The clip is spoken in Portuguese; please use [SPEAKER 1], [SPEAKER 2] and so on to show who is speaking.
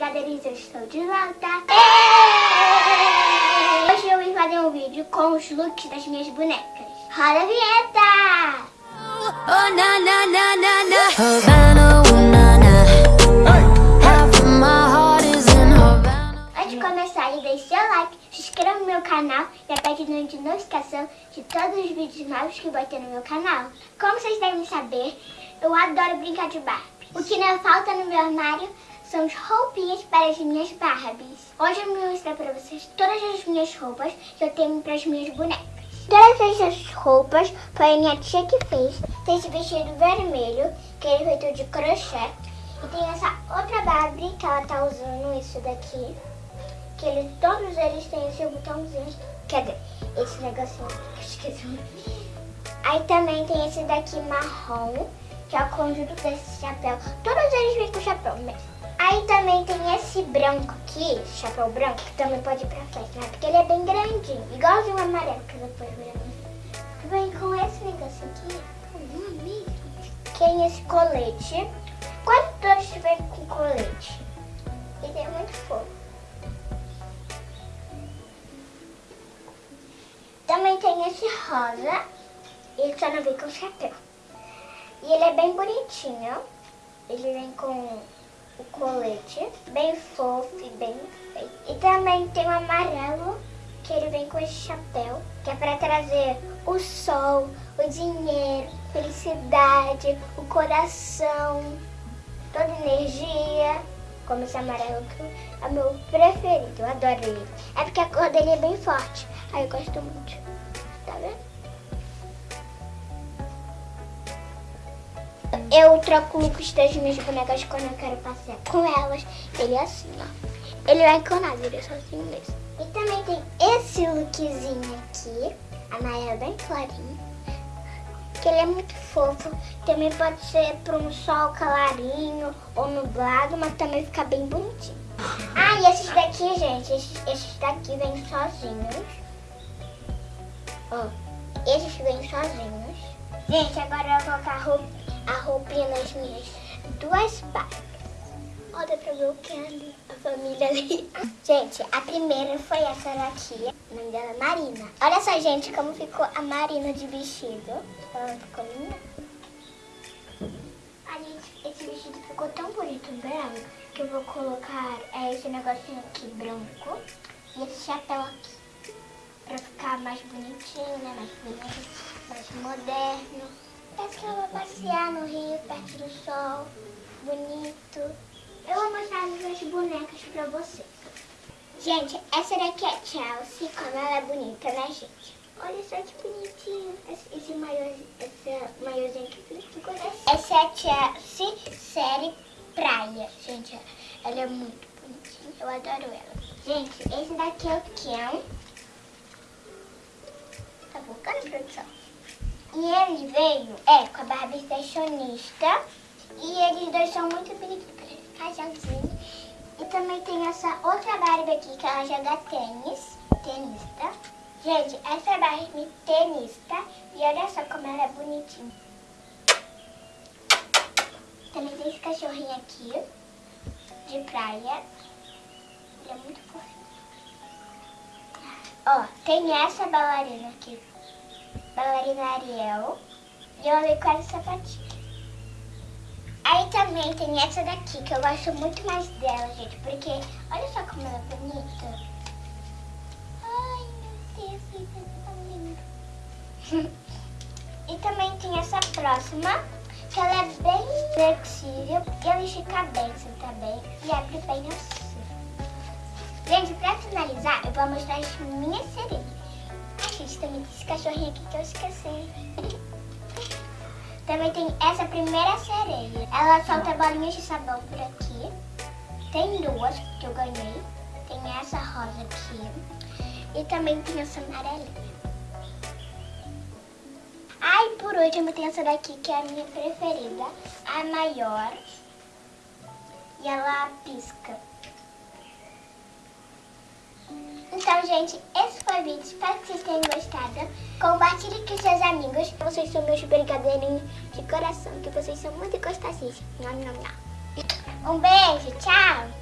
[SPEAKER 1] brigadeirinhos, eu estou de volta. Hoje eu vim fazer um vídeo com os looks das minhas bonecas. Roda a vinheta!
[SPEAKER 2] Oh na na na na na Havana, ooh na na Half of my heart is in Havana
[SPEAKER 1] Antes de começar, deixe seu like, se inscreva no meu canal e aperte no de notificação de todos os vídeos novos que vou ter no meu canal. Como vocês devem saber, eu adoro brincar de Barbie. O que não falta no meu armário são as roupinhas para as minhas Barbies. Hoje eu vou mostrar para vocês todas as minhas roupas que eu tenho para as minhas bonecas. Todas essas roupas foi a minha tia que fez. Tem esse vestido vermelho, que é feito de crochê. E tem essa outra Barbie que ela tá usando, isso daqui. Que eles, todos eles têm esse botãozinho. Dizer, esse negocinho. Esqueci. Aí também tem esse daqui marrom, que é o conjunto desse chapéu. Todos eles vêm com chapéu mesmo. Aí também tem esse branco aqui, chapéu branco, que também pode ir pra festa, né? Porque ele é bem grandinho, igualzinho o amarelo que depois Que vem com esse negócio aqui. Tem esse colete. Quase todos vêm com colete. Ele é muito fofo. Também tem esse rosa, ele só não vem com chapéu. E ele é bem bonitinho. Ele vem com o colete, bem fofo e bem. E também tem o amarelo, que ele vem com esse chapéu, que é para trazer o sol, o dinheiro, felicidade, o coração, toda energia. Como esse amarelo que é meu preferido, eu adoro ele. É porque a cor dele é bem forte, aí eu gosto muito. Eu troco o look das minhas bonecas quando eu quero passear com elas. Ele é assim, ó. Ele vai com ele é sozinho mesmo. E também tem esse lookzinho aqui, amarelo bem clarinho. Que ele é muito fofo. Também pode ser para um sol clarinho ou nublado, mas também fica bem bonitinho. Ah, e esses daqui, gente, esses, esses daqui vêm sozinhos. Ó, esses vêm sozinhos. Gente, agora eu vou colocar roupa a roupinha nas minhas duas Barbies. Olha pra ver o que é ali, a família ali. Gente, a primeira foi essa daqui. O nome dela é Marina. Olha só, gente, como ficou a Marina de vestido. Ela ficou linda. A gente, esse vestido ficou tão bonito, branco, que eu vou colocar é, esse negocinho aqui branco e esse chapéu aqui. Pra ficar mais bonitinho, né? Mais bonito, mais moderno. Parece que eu vou passear no rio, perto do sol, bonito. Eu vou mostrar as minhas bonecas pra vocês. Gente, essa daqui é a Chelsea, como ela é bonita, né, gente? Olha só que bonitinho. Esse, esse maiôzinho, esse maiôzinho aqui assim. Essa é a Chelsea série Praia. Gente, ela é muito bonitinha. Eu adoro ela. Gente, esse daqui é o Ken. Tá focando, produção? E ele veio, é, com a Barbie Fashionista. E eles dois são muito bonitos, casalzinho. E também tem essa outra Barbie aqui, que ela joga tênis, tenista. Gente, essa Barbie tenista. E olha só como ela é bonitinha. Também tem esse cachorrinho aqui, de praia. Ele é muito fofinho. Ó, tem essa bailarina aqui, bailarina Ariel. E eu amei com essa sapatinha. Aí também tem essa daqui, que eu gosto muito mais dela, gente. Porque olha só como ela é bonita. Ai, meu Deus, isso é tão lindo. e também tem essa próxima, que ela é bem flexível. E ela estica bem, senta bem. E abre bem assim. Gente, pra finalizar, eu vou mostrar as minhas sereias. Gente, também tem esse cachorrinho aqui que eu esqueci. Também tem essa primeira sereia. Ela solta bolinhas de sabão por aqui. Tem duas que eu ganhei. Tem essa rosa aqui. E também tem essa amarelinha. Ai, por último tem essa daqui que é a minha preferida. A maior. E ela pisca. Então, gente, esse foi o vídeo. Espero que vocês tenham gostado. Compartilhe com seus amigos. Vocês são meus brigadeirinhos de coração, que vocês são muito gostosíssimos. Um beijo, tchau!